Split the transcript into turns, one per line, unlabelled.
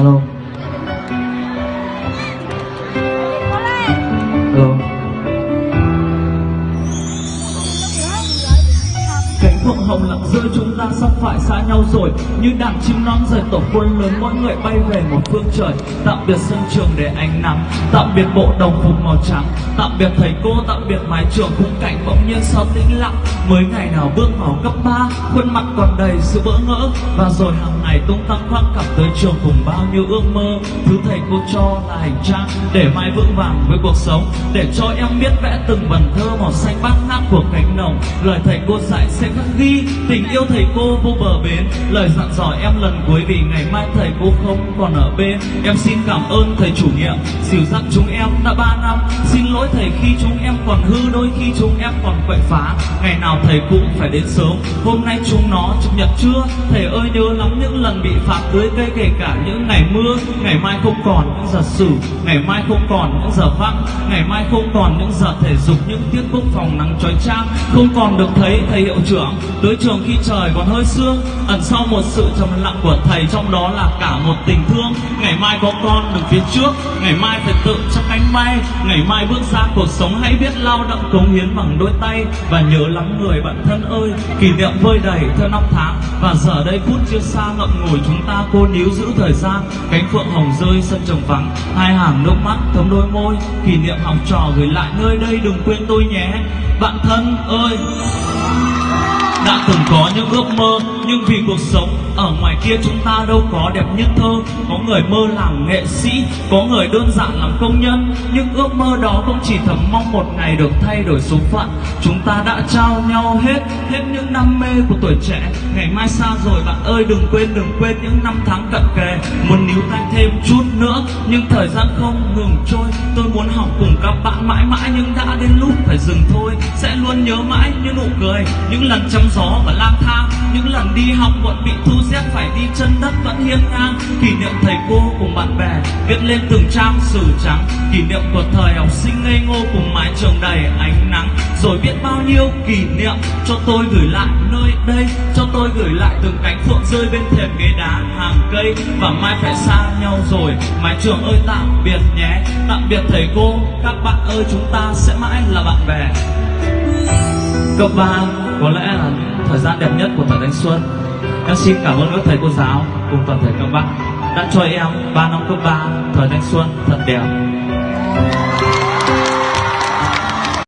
kalau hồng lặng giữa chúng ta sắp phải xa nhau rồi. Như đàn chim non rời tổ quân lớn, mỗi người bay về một phương trời. Tạm biệt sân trường để ánh nắng, tạm biệt bộ đồng phục màu trắng. Tạm biệt thầy cô, tạm biệt mái trường, khung cảnh bỗng nhiên sao tĩnh lặng. Mới ngày nào bước vào cấp ba, khuôn mặt còn đầy sự bỡ ngỡ. Và rồi hàng ngày tung tăng khoác cặp tới trường cùng bao nhiêu ước mơ. Thứ thầy cô cho là hành trang, để mai vững vàng với cuộc sống. Để cho em biết vẽ từng vần thơ màu xanh bát ngát của cánh đồng. Lời thầy cô dạy sẽ khắc ghi tình yêu thầy cô vô bờ bến. Lời dặn dò em lần cuối vì ngày mai thầy cô không còn ở bên. Em xin cảm ơn thầy chủ nhiệm. Dìu dắt chúng em đã ba năm. Xin lỗi thầy khi chúng em còn hư, đôi khi chúng em còn quậy phá. Ngày nào thầy cũng phải đến sớm. Hôm nay chúng nó chủ nhật trưa. Thầy ơi nhớ lắm những lần bị phạt tưới cây, kể cả những ngày mưa. Ngày mai không còn những giờ sử ngày mai không còn những giờ vắng ngày mai không còn những giờ thể dục. Những tiết quốc phòng nắng trói trang không còn được thấy thầy hiệu trưởng tới trường khi trời còn hơi sương, ẩn sau một sự trầm lặng của thầy, trong đó là cả một tình thương. Ngày mai có con đứng phía trước, ngày mai phải tự cho cánh bay. Ngày mai bước ra cuộc sống hãy biết lao động cống hiến bằng đôi tay. Và nhớ lắm người bạn thân ơi, kỷ niệm vơi đầy theo năm tháng. Và giờ đây phút chưa xa ngậm ngùi chúng ta cô níu giữ thời gian. Cánh phượng hồng rơi, sân trồng vắng. Hai hàng nước mắt thấm đôi môi. Kỷ niệm học trò gửi lại nơi đây, đừng quên tôi nhé. Bạn thân ơi! Đã từng có những ước mơ, nhưng vì cuộc sống ở ngoài kia chúng ta đâu có đẹp như thơ. Có người mơ làm nghệ sĩ, có người đơn giản làm công nhân, nhưng ước mơ đó cũng chỉ thầm mong một ngày được thay đổi số phận. Chúng ta đã trao nhau hết hết những đam mê của tuổi trẻ. Ngày mai xa rồi bạn ơi, đừng quên đừng quên những năm tháng cận kề. Muốn níu tay thêm chút nữa, nhưng thời gian không ngừng trôi. Tôi muốn học cùng các bạn mãi mãi, nhưng đã đến lúc phải dừng thôi. Sẽ luôn nhớ mãi những nụ cười, những lần chăm gió và lang thang. Những lần đi học bọn bị thu xếp phải đi chân đất vẫn hiên ngang. Kỷ niệm thầy cô cùng bạn bè viết lên từng trang sử trắng. Kỷ niệm của thời học sinh ngây ngô cùng mái trường đầy ánh nắng. Rồi biết bao nhiêu kỷ niệm cho tôi gửi lại nơi đây. Cho tôi gửi lại từng cánh phượng rơi bên thềm ghế đá hàng cây. Và mai phải xa nhau rồi, mái trường ơi tạm biệt nhé. Tạm biệt thầy cô, các bạn ơi, chúng ta sẽ mãi là bạn bè. Cấp ba có lẽ là thời gian đẹp nhất của thời thanh xuân. Em xin cảm ơn các thầy cô giáo cùng toàn thể các bạn đã cho em 3 năm cấp 3 thời thanh xuân thật đẹp.